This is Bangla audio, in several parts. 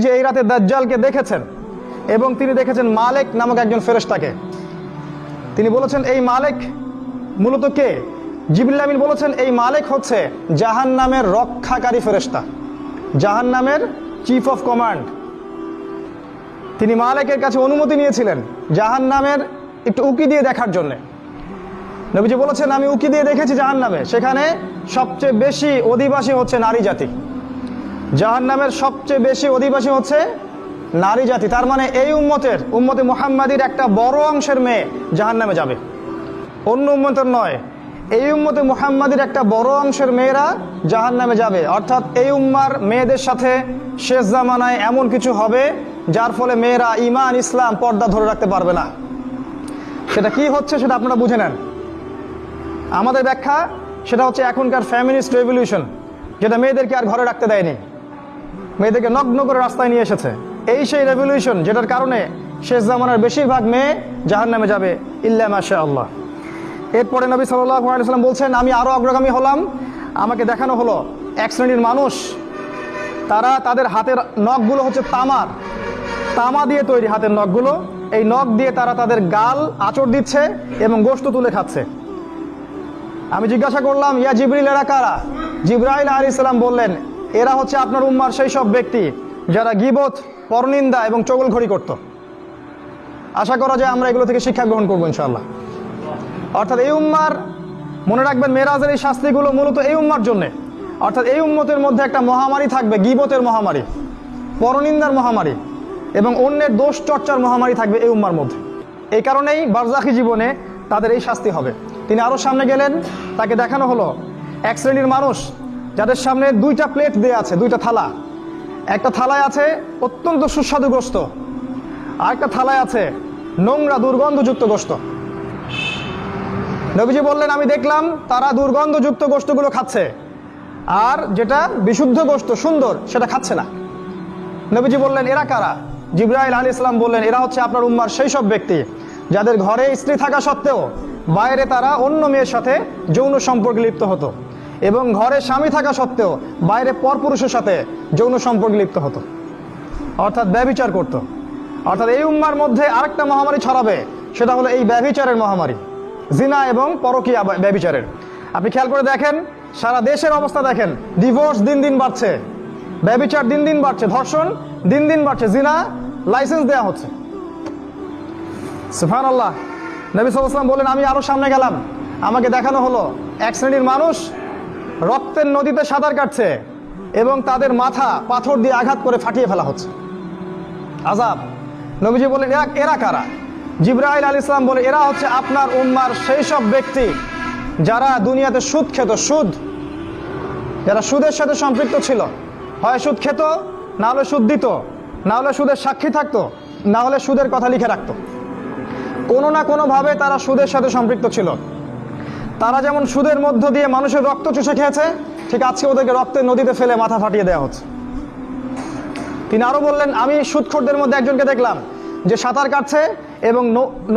যে এই রাতে দাজ্জালকে দেখেছেন এবং তিনি দেখেছেন মালেক নামক একজন ফেরেস্তাকে তিনি বলেছেন, এই মালেক মূলত কে? জিবরিল আমিন বলেছেন, এই মালেক হচ্ছে জাহান নামের রক্ষাকারী ফেরেস্তা জাহান নামের চিফ অফ কমান্ড তিনি মালেকের কাছে অনুমতি নিয়েছিলেন জাহান নামের একটু উকি দিয়ে দেখার জন্যে। নবীজি বলেছেন, আমি উকি দিয়ে দেখেছি জাহান নামে সেখানে সবচেয়ে বেশি অধিবাসী হচ্ছে নারী জাতি। জাহান নামের সবচেয়ে বেশি অধিবাসী হচ্ছে নারী জাতি। তার মানে এই উম্মতের, উম্মতে মোহাম্মদীর একটা বড় অংশের মেয়ে জাহান নামে যাবে। অন্য উম্মতের নয়, এই উম্মতে মোহাম্মদীর একটা বড় অংশের মেয়েরা জাহান নামে যাবে। অর্থাৎ এই উম্মার মেয়েদের সাথে শেষ জামানায় এমন কিছু হবে যার ফলে মেয়েরা ইমান ইসলাম পর্দা ধরে রাখতে পারবে না। সেটা কি হচ্ছে সেটা আপনারা বুঝে নেন। আমাদের ব্যাখ্যা সেটা হচ্ছে এখনকার ফ্যামিলিস্ট রেভলিউশন, যেটা মেয়েদেরকে আর ঘরে রাখতে দেয়নি। মেয়েদেরকে নগ্ন করে রাস্তায় নিয়ে এসেছে। এই সেই রেভলিউশন যেটার কারণে শেষ জামানার বেশিরভাগ মেয়ে জাহান নামে যাবে ইল্লা মাশা আল্লাহ এরপরে নবী সাল্লাম বলছেন, আমি আরও অগ্রগামী হলাম। আমাকে দেখানো হলো এক শ্রেণির মানুষ। তারা তাদের হাতের নখগুলো হচ্ছে তামার। তামা দিয়ে তৈরি হাতের নখগুলো। এই নখ দিয়ে তারা তাদের গাল আচর দিচ্ছে এবং গোশত তুলে খাচ্ছে। আমি জিজ্ঞাসা করলাম, ইয়া জিবরিল, এরা কারা? জিব্রাইল আলী ইসলাম বললেন এরা হচ্ছে আপনার উম্মার সেই সব ব্যক্তি যারা গিবত, পরনিন্দা এবং চগলঘড়ি করত। আশা করা যায় আমরা এগুলো থেকে শিক্ষা গ্রহণ করব ইনশাল্লাহ অর্থাৎ এই উম্মার, মনে রাখবেন মেরাজের এই শাস্তিগুলো মূলত এই উম্মার জন্যে। অর্থাৎ এই উম্মতের মধ্যে একটা মহামারী থাকবে, গিবতের মহামারী, পরনিন্দার মহামারী এবং অন্যের দোষ চর্চার মহামারী থাকবে এই উম্মার মধ্যে। এই কারণেই বারজাখি জীবনে তাদের এই শাস্তি হবে। তিনি আরও সামনে গেলেন, তাকে দেখানো হলো, এক শ্রেণির মানুষ যাদের সামনে দুইটা প্লেট দেয়া আছে, দুইটা থালা। একটা থালায় আছে অত্যন্ত সুস্বাদু গোস্ত, আর একটা থালায় আছে নোংরা দুর্গন্ধযুক্ত গোস্ত। নবীজি বললেন, আমি দেখলাম তারা দুর্গন্ধযুক্ত গোস্তগুলো খাচ্ছে, আর যেটা বিশুদ্ধ গোস্ত, সুন্দর, সেটা খাচ্ছে না। নবীজি বললেন, এরা কারা? জিব্রাইল আলী ইসলাম বললেন, এরা হচ্ছে আপনার উম্মার সেই সব ব্যক্তি, যাদের ঘরে স্ত্রী থাকা সত্ত্বেও বাইরে তারা অন্য মেয়ের সাথে যৌন সম্পর্কে লিপ্ত হতো। এবং ঘরে স্বামী থাকা সত্ত্বেও বাইরে পরপুরুষের সাথে যৌন সম্পর্কে লিপ্ত হতো। অর্থাৎ ব্যবিচার করত। অর্থাৎ এই উম্মার মধ্যে আরেকটা মহামারী ছড়াবে, সেটা হলো এই ব্যবিচারের মহামারী। জিনা এবং পরকীয়া ব্যা- ব্যবিচারের আপনি খেয়াল করে দেখেন, সারা দেশের অবস্থা দেখেন, ডিভোর্স দিন দিন বাড়ছে। ব্যবিচার দিন দিন বাড়ছে, ধর্ষণ দিন দিন বাড়ছে, জিনা লাইসেন্স দেওয়া হচ্ছে। সুফান আল্লাহ নবী সাল্লাম বলেন আমি আরও সামনে গেলাম। আমাকে দেখানো হলো, এক শ্রেণির মানুষ রক্তের নদীতে সাঁতার কাটছে এবং তাদের মাথা পাথর দিয়ে আঘাত করে ফাটিয়ে ফেলা হচ্ছে। আজাব। নবীজি বলেন এরা এরা কারা? জিব্রাইল আল ইসলাম বলে, এরা হচ্ছে আপনার উম্মার সেই সব ব্যক্তি যারা দুনিয়াতে সুদ খেত, সুদ। যারা সুদের সাথে সম্পৃক্ত ছিল। হয় সুদ খেত, না হলে সুদ দিত, না হলে সুদের সাক্ষী থাকতো, না হলে সুদের কথা লিখে রাখতো। কোনো না কোনোভাবে তারা সুদের সাথে সম্পৃক্ত ছিল। তারা যেমন সুদের মধ্য দিয়ে মানুষের রক্ত চুষে খেয়েছে, ঠিক আজকে ওদেরকে রক্তের নদীতে ফেলে মাথা ফাটিয়ে দেওয়া হচ্ছে। তিনি আরও বললেন, আমি সুদখোরদের মধ্যে একজনকে দেখলাম, যে সাঁতার কাটছে এবং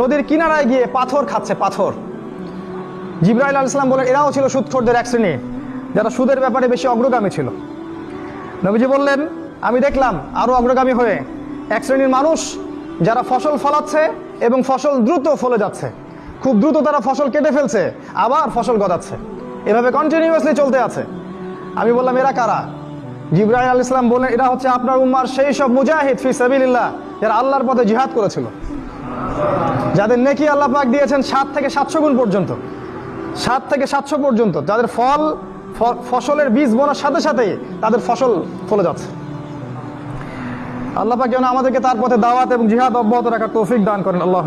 নদীর কিনারায় গিয়ে পাথর খাচ্ছে, পাথর। জিব্রাইল আল ইসলাম বলেন, এরাও ছিল সুদখোরদের এক শ্রেণি, যারা সুদের ব্যাপারে বেশি অগ্রগামী ছিল। নবীজি বললেন, আমি দেখলাম আরও অগ্রগামী হয়ে এক শ্রেণির মানুষ, যারা ফসল ফলাচ্ছে এবং ফসল দ্রুত ফলে যাচ্ছে। খুব দ্রুত তারা ফসল কেটে ফেলছে, আবার ফসল গজাচ্ছে এভাবে কন্টিনিউয়াসলি চলতে আছে। আমি বললাম, এরা কারা? জিব্রাহিম আল ইসলাম বললেন, এরা হচ্ছে আপনার উম্মার সেই সব মুজাহিদ ফি সাবিল্লাহ যারা আল্লাহর পথে জিহাদ করেছিল। যাদের নেকি আল্লাহ পাক দিয়েছেন সাত থেকে সাতশো গুণ পর্যন্ত। সাত থেকে সাতশো পর্যন্ত। যাদের ফল ফসলের বীজ বোনার সাথে সাথে তাদের ফসল ফলে যাচ্ছে। আল্লাহ পাক যেন আমাদেরকে তার পথে দাওয়াত এবং জিহাদ অব্যাহত রাখার তৌফিক দান করেন। আল্লাহ